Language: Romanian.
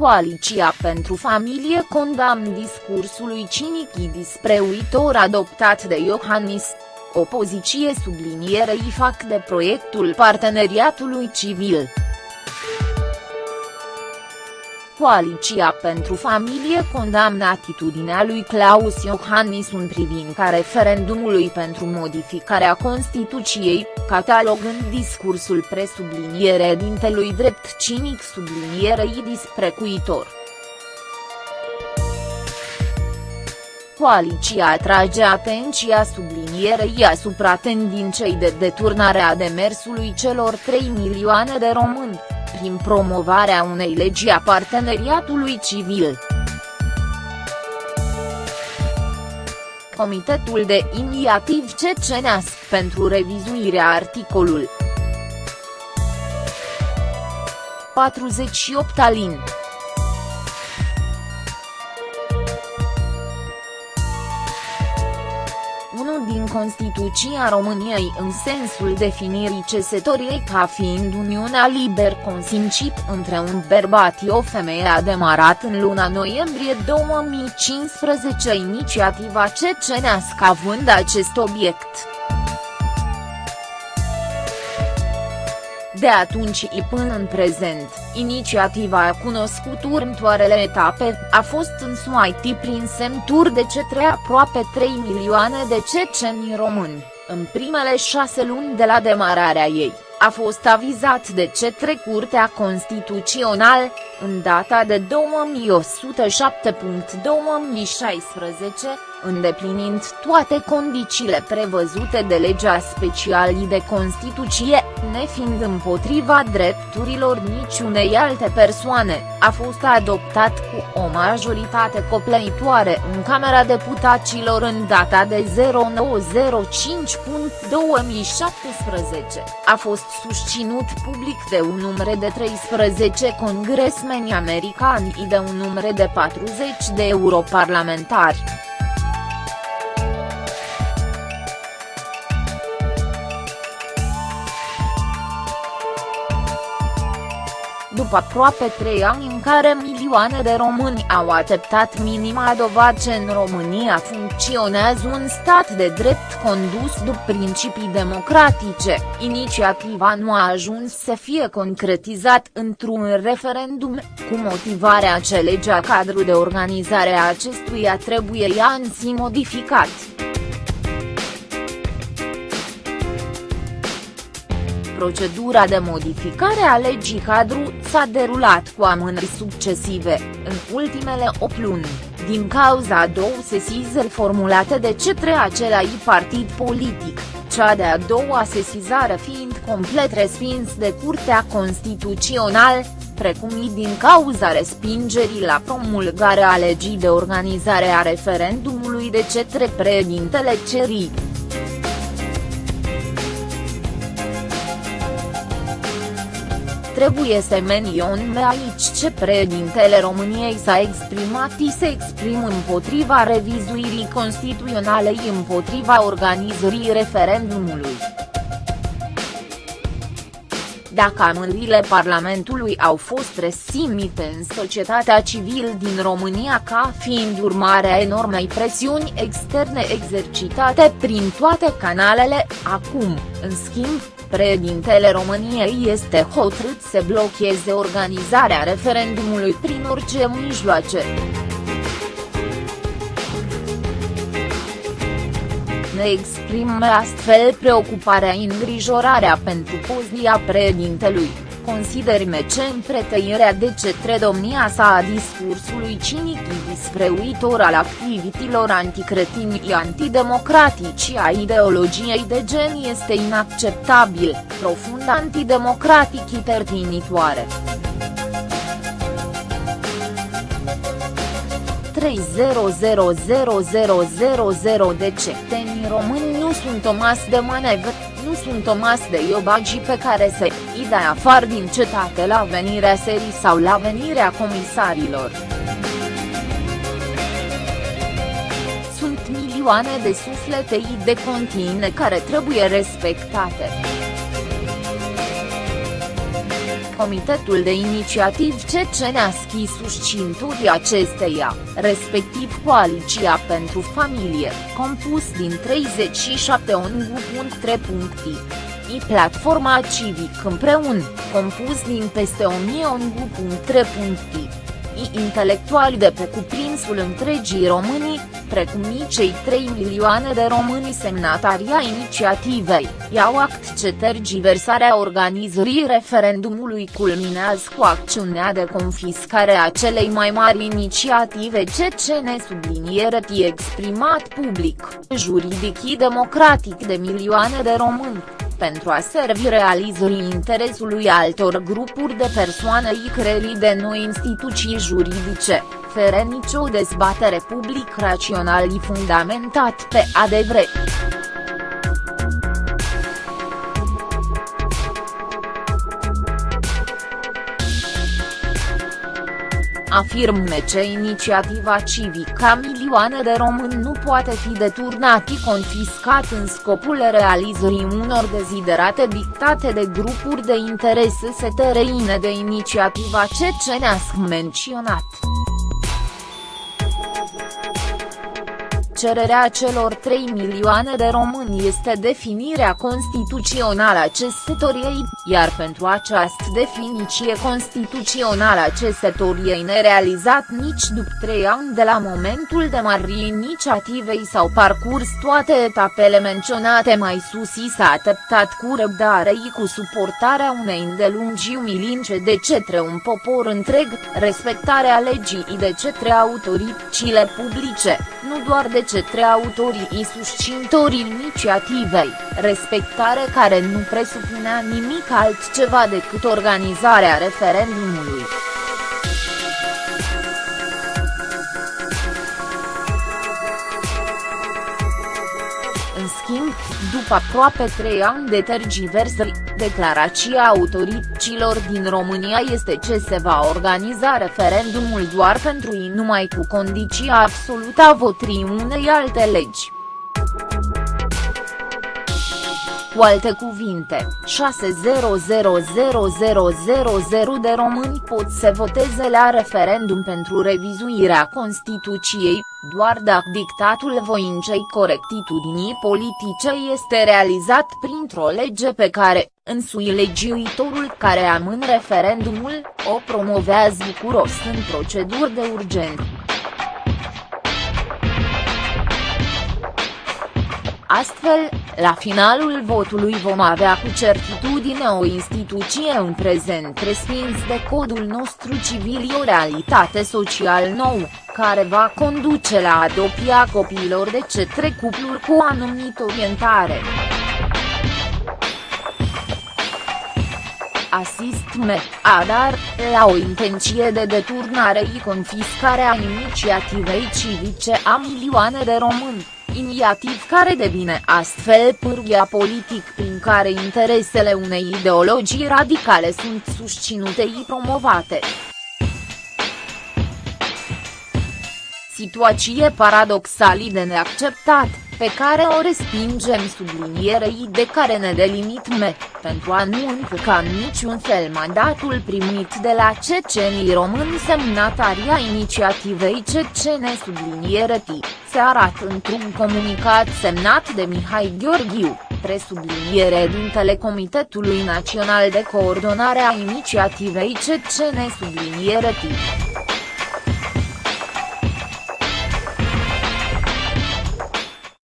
Coaliția pentru familie condamn discursului cinic despre uitor adoptat de Iohannis. Opoziție sublinierei fac de proiectul parteneriatului civil. Coaliția pentru familie condamnă atitudinea lui Claus Iohannis în privința referendumului pentru modificarea Constituției, catalogând discursul presubliniere dintelui drept cinic sublinierei disprecuitor. Coaliția atrage atenția sublinierei asupra tendinței de deturnare a demersului celor 3 milioane de români prin promovarea unei legi a parteneriatului civil. Comitetul de Iniativ Ceceneasc pentru revizuirea articolul 48 alin. Constituția României în sensul definirii cesetoriei ca fiind uniunea liber consimțit între un bărbat și o femeie a demarat în luna noiembrie 2015 inițiativa cecenească având acest obiect. De atunci și până în prezent, inițiativa a cunoscut următoarele etape, a fost însuit prin semnuri de cetre aproape 3 milioane de ceceni români, în primele șase luni de la demararea ei, a fost avizat de cetre Curtea Constituțională, în data de 2107.2016, îndeplinind toate condițiile prevăzute de legea specială de Constituție, nefiind împotriva drepturilor niciunei alte persoane, a fost adoptat cu o majoritate copleitoare în Camera Deputaților în data de 0905.2017, a fost susținut public de un număr de 13 congresmeni americani și de un număr de 40 de europarlamentari. După aproape trei ani în care milioane de români au acceptat minima dovadă în România funcționează un stat de drept condus după principii democratice, inițiativa nu a ajuns să fie concretizat într-un referendum, cu motivarea că legea cadru de organizare a acestuia trebuie ea în si modificat. Procedura de modificare a legii cadru s-a derulat cu amânări succesive, în ultimele 8 luni, din cauza două sesizări formulate de cetre același partid politic, cea de-a doua sesizare fiind complet respins de Curtea Constituțională, precum și din cauza respingerii la promulgarea legii de organizare a referendumului de cetre președintele Cerii. Trebuie să menționăm aici ce președintele României s-a exprimat și se exprim împotriva revizuirii constituționale împotriva organizării referendumului. Dacă amândirile Parlamentului au fost resimite în societatea civil din România ca fiind urmarea enormei presiuni externe exercitate prin toate canalele, acum, în schimb, Președintele României este hotărât să blocheze organizarea referendumului prin orice mijloace. Ne exprimă astfel preocuparea îngrijorarea pentru poziția președintelui considerime ce împretăirea de cetre domnia sa a discursului cinic despre uitor al activităților anticretini și antidemocratici a ideologiei de gen este inacceptabil, profund antidemocratic și tertinitoare. 3000000 de cetățeni români nu sunt o masă de manevră nu sunt o masă de iobagi pe care se îi dai afară din cetate la venirea serii sau la venirea comisarilor. Sunt milioane de suflete de contine care trebuie respectate. Comitetul de Inițiativ Ceceneaschi susținutorii acesteia, respectiv Coaliția pentru Familie, compus din 37 ONG.3. I Platforma Civic împreună, compus din peste 1000 ONG.3 intelectuali de pe cuprinsul întregii Românii, precum și cei 3 milioane de români semnatari a inițiativei, iau act ce tergiversarea organizării referendumului culminează cu acțiunea de confiscare a celei mai mari inițiative CCN subliniere exprimat public, juridic și democratic de milioane de români pentru a servi realizării interesului altor grupuri de persoane și creării de noi instituții juridice, fără nicio dezbatere public rațional și fundamentat pe adevăr. Afirme ce inițiativa civică a milioane de români nu poate fi deturnat și confiscat în scopul realizării unor deziderate dictate de grupuri de interese setereine de inițiativa cecenească menționat. Cererea celor 3 milioane de români este definirea constituțională a cesătoriei, iar pentru această definiție constituțională a cesătoriei nerealizat nici după 3 ani de la momentul de marii inițiativei sau parcurs toate etapele menționate mai sus i s-a așteptat cu răbdare și cu suportarea unei îndelungi umilințe de cetre un popor întreg, respectarea legii de cetre autoritățile publice, nu doar de cetre autorii și susțintorii inițiativei, respectare care nu presupunea nimic altceva decât organizarea referendumului. Schimb, după aproape trei ani de tergiversări, declarația autorităților din România este ce se va organiza referendumul doar pentru ei numai cu condiția absolută a votrii unei alte legi. Cu alte cuvinte, 6000000 de români pot să voteze la referendum pentru revizuirea Constituției, doar dacă dictatul voinței corectitudinii politice este realizat printr-o lege pe care, însui legiuitorul care amân referendumul, o promovează bucuros în proceduri de urgență. Astfel, la finalul votului vom avea cu certitudine o instituție în prezent respins de codul nostru civil o realitate social nou, care va conduce la adopția copiilor de cetre cupluri cu anumită orientare. Asistme, adar, la o intenție de deturnare și confiscare a inițiativei civice a milioane de români inițiativ care devine astfel pârghia politic prin care interesele unei ideologii radicale sunt susținute și promovate. Situație paradoxală de neacceptat, pe care o respingem sublinierei de care ne delimitme, pentru a nu încălca în niciun fel mandatul primit de la cecenii români semnataria inițiativei cecene subliniere T, se arată într-un comunicat semnat de Mihai Gheorghiu, presubliniere dintele Comitetului Național de Coordonare a Inițiativei cecene subliniere T.